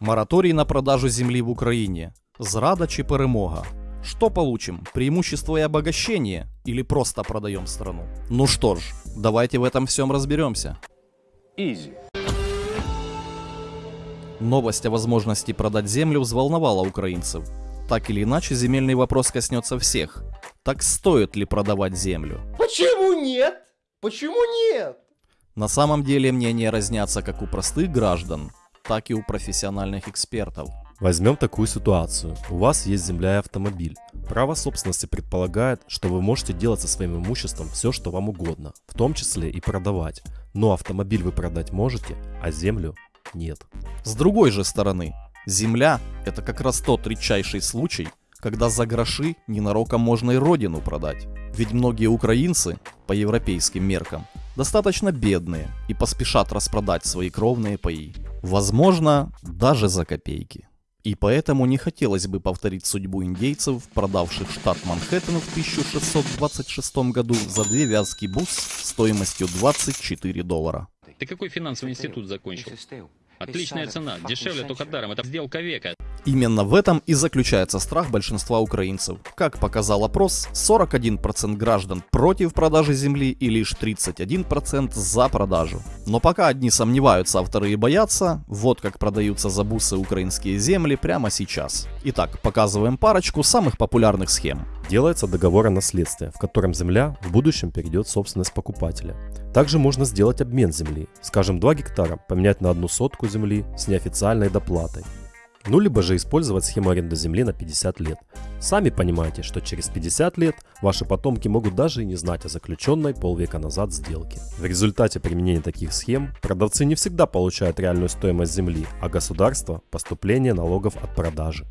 Мораторій на продажу земли в Украине. Зрада чи перемога? Что получим? Преимущество и обогащение? Или просто продаем страну? Ну что ж, давайте в этом всем разберемся. Ізі. Новость о возможности продать землю взволновала украинцев. Так или иначе, земельный вопрос коснется всех. Так стоит ли продавать землю? Почему нет? Почему нет? На самом деле мнения разнятся как у простых граждан, так и у профессиональных экспертов. Возьмем такую ситуацию. У вас есть земля и автомобиль. Право собственности предполагает, что вы можете делать со своим имуществом все, что вам угодно, в том числе и продавать. Но автомобиль вы продать можете, а землю нет. С другой же стороны, земля – это как раз тот редчайший случай, когда за гроши ненароком можно и родину продать. Ведь многие украинцы, по европейским меркам, достаточно бедные и поспешат распродать свои кровные паи. Возможно, даже за копейки. И поэтому не хотелось бы повторить судьбу индейцев, продавших штат Манхэттен в 1626 году за две вязки бус стоимостью 24 доллара. Ты какой финансовый институт закончил? Отличная цена, дешевле только даром, это сделка века. Именно в этом и заключается страх большинства украинцев. Как показал опрос, 41% граждан против продажи земли и лишь 31% за продажу. Но пока одни сомневаются, а вторые боятся, вот как продаются за бусы украинские земли прямо сейчас. Итак, показываем парочку самых популярных схем. Делается договор о наследстве, в котором земля в будущем перейдет в собственность покупателя. Также можно сделать обмен земли, скажем 2 гектара поменять на одну сотку земли с неофициальной доплатой. Ну либо же использовать схему аренды земли на 50 лет. Сами понимаете, что через 50 лет ваши потомки могут даже и не знать о заключенной полвека назад сделке. В результате применения таких схем продавцы не всегда получают реальную стоимость земли, а государство – поступление налогов от продажи.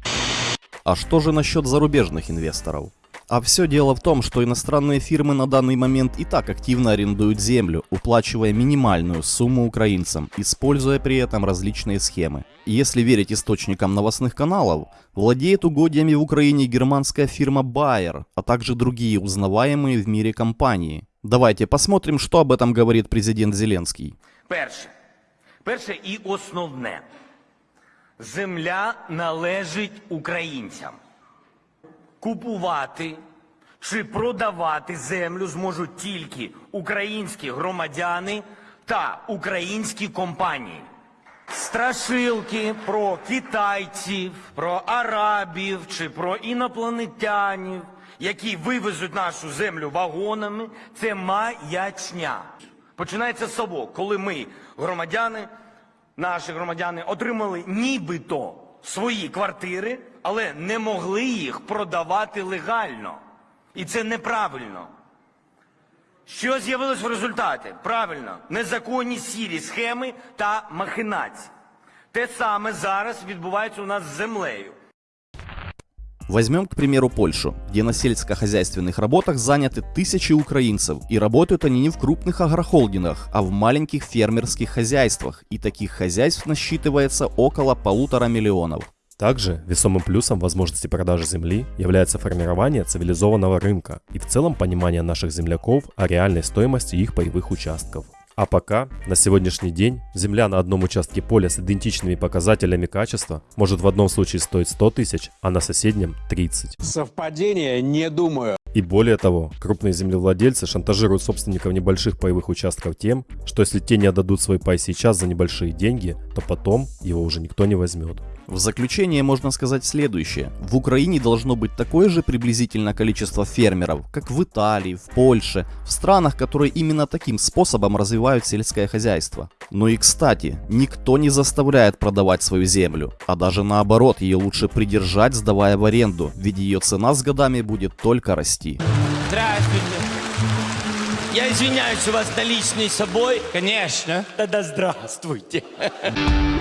А что же насчет зарубежных инвесторов? А все дело в том, что иностранные фирмы на данный момент и так активно арендуют землю, уплачивая минимальную сумму украинцам, используя при этом различные схемы. Если верить источникам новостных каналов, владеет угодьями в Украине германская фирма Bayer, а также другие узнаваемые в мире компании. Давайте посмотрим, что об этом говорит президент Зеленский. Перше. Перше і основне. Земля належить українцям. Купувати чи продавати землю зможуть тільки українські громадяни та українські компанії. Страшилки про китайців, про арабів чи про інопланетянів, які вивезуть нашу землю вагонами, це маячня. Починається з того, коли ми, громадяни, наші громадяни, отримали нібито свої квартири, але не могли їх продавати легально. І це неправильно. Що з'явилось в результаті? Правильно, незаконні сірі схеми та махинації. Те саме зараз відбувається у нас з землею. Возьмем, к примеру, Польшу, где на сельскохозяйственных работах заняты тысячи украинцев, и работают они не в крупных агрохолдингах, а в маленьких фермерских хозяйствах, и таких хозяйств насчитывается около полутора миллионов. Также весомым плюсом возможности продажи земли является формирование цивилизованного рынка и в целом понимание наших земляков о реальной стоимости их паевых участков. А пока, на сегодняшний день, земля на одном участке поля с идентичными показателями качества может в одном случае стоить 100 тысяч, а на соседнем 30. Совпадение? Не думаю. И более того, крупные землевладельцы шантажируют собственников небольших паевых участков тем, что если те не отдадут свой пай сейчас за небольшие деньги, то потом его уже никто не возьмет. В заключение можно сказать следующее. В Украине должно быть такое же приблизительно количество фермеров, как в Италии, в Польше, в странах, которые именно таким способом развивают сельское хозяйство. Ну и кстати, никто не заставляет продавать свою землю, а даже наоборот, ее лучше придержать, сдавая в аренду, ведь ее цена с годами будет только расти. Здравствуйте. Я извиняюсь, у вас наличный с собой? Конечно. Тогда здравствуйте.